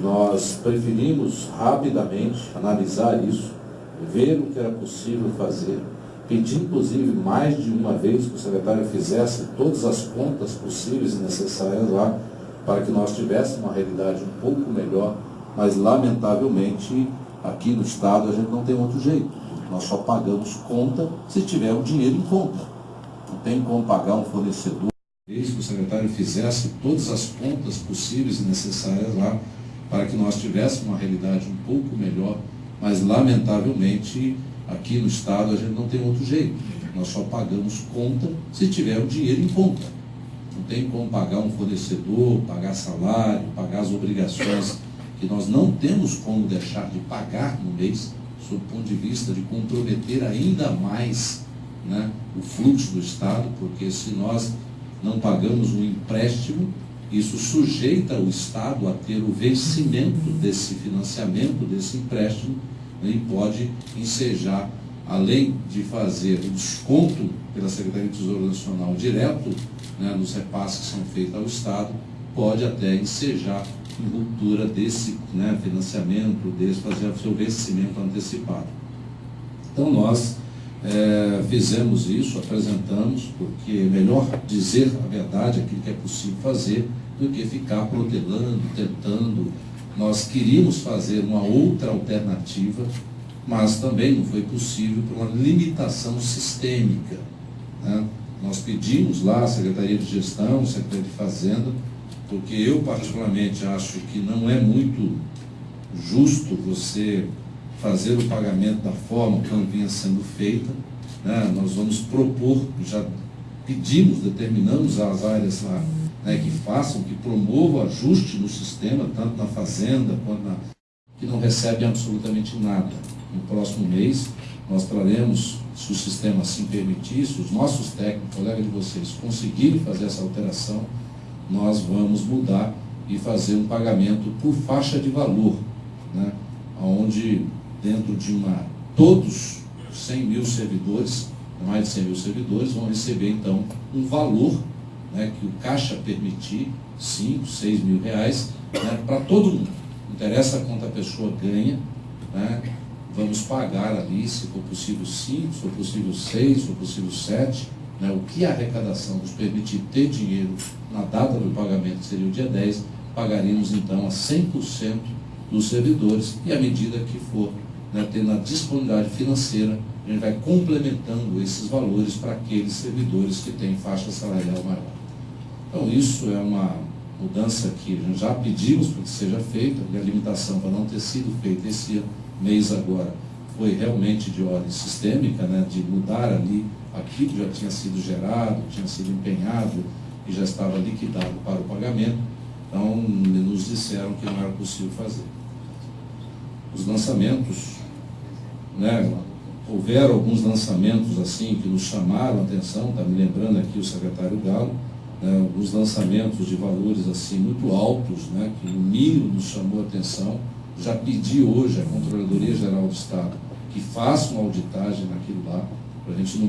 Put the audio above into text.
Nós preferimos rapidamente analisar isso, ver o que era possível fazer, pedir inclusive mais de uma vez que o secretário fizesse todas as contas possíveis e necessárias lá, para que nós tivéssemos uma realidade um pouco melhor, mas lamentavelmente aqui no Estado a gente não tem outro jeito. Nós só pagamos conta se tiver o dinheiro em conta. Não tem como pagar um fornecedor. Desde que o secretário fizesse todas as contas possíveis e necessárias lá, para que nós tivéssemos uma realidade um pouco melhor, mas lamentavelmente aqui no Estado a gente não tem outro jeito. Nós só pagamos conta se tiver o dinheiro em conta. Não tem como pagar um fornecedor, pagar salário, pagar as obrigações que nós não temos como deixar de pagar no mês, sob o ponto de vista de comprometer ainda mais né, o fluxo do Estado, porque se nós não pagamos um empréstimo, isso sujeita o Estado a ter o vencimento desse financiamento, desse empréstimo, né, e pode ensejar, além de fazer o desconto pela Secretaria de Tesouro Nacional direto né, nos repasses que são feitos ao Estado, pode até ensejar em ruptura desse né, financiamento, desse fazer o seu vencimento antecipado. Então nós é, fizemos isso, apresentamos, porque é melhor dizer a verdade, aquilo que é possível fazer, do que ficar protelando, tentando. Nós queríamos fazer uma outra alternativa, mas também não foi possível por uma limitação sistêmica. Né? Nós pedimos lá a Secretaria de Gestão, Secretaria de Fazenda, porque eu particularmente acho que não é muito justo você fazer o pagamento da forma como vinha sendo feita. Né? Nós vamos propor, já pedimos, determinamos as áreas lá né, que façam, que promovam ajuste no sistema, tanto na fazenda quanto na. que não recebem absolutamente nada. No próximo mês, nós traremos, se o sistema assim permitir, se os nossos técnicos, colegas de vocês, conseguirem fazer essa alteração, nós vamos mudar e fazer um pagamento por faixa de valor, né? onde dentro de uma, todos 100 mil servidores, mais de 100 mil servidores, vão receber então um valor né, que o Caixa permitir, 5, 6 mil reais, né, para todo mundo. Não interessa quanto a pessoa ganha, né, vamos pagar ali, se for possível 5, se for possível 6, se for possível 7, né, o que a arrecadação nos permitir ter dinheiro na data do pagamento, que seria o dia 10, pagaríamos então a 100% dos servidores e à medida que for né, tendo a disponibilidade financeira, a gente vai complementando esses valores para aqueles servidores que têm faixa salarial maior. Então isso é uma mudança que já pedimos para que seja feita, e a limitação para não ter sido feita esse mês agora foi realmente de ordem sistêmica, né, de mudar ali aquilo que já tinha sido gerado, tinha sido empenhado e já estava liquidado para o pagamento. Então, nos disseram que não era possível fazer. Os lançamentos, né, houveram alguns lançamentos assim que nos chamaram a atenção, está me lembrando aqui o secretário Galo, né, alguns lançamentos de valores assim muito altos, né, que no mínimo nos chamou a atenção. Já pedi hoje à Controladoria Geral do Estado que faça uma auditagem naquilo lá, para a gente não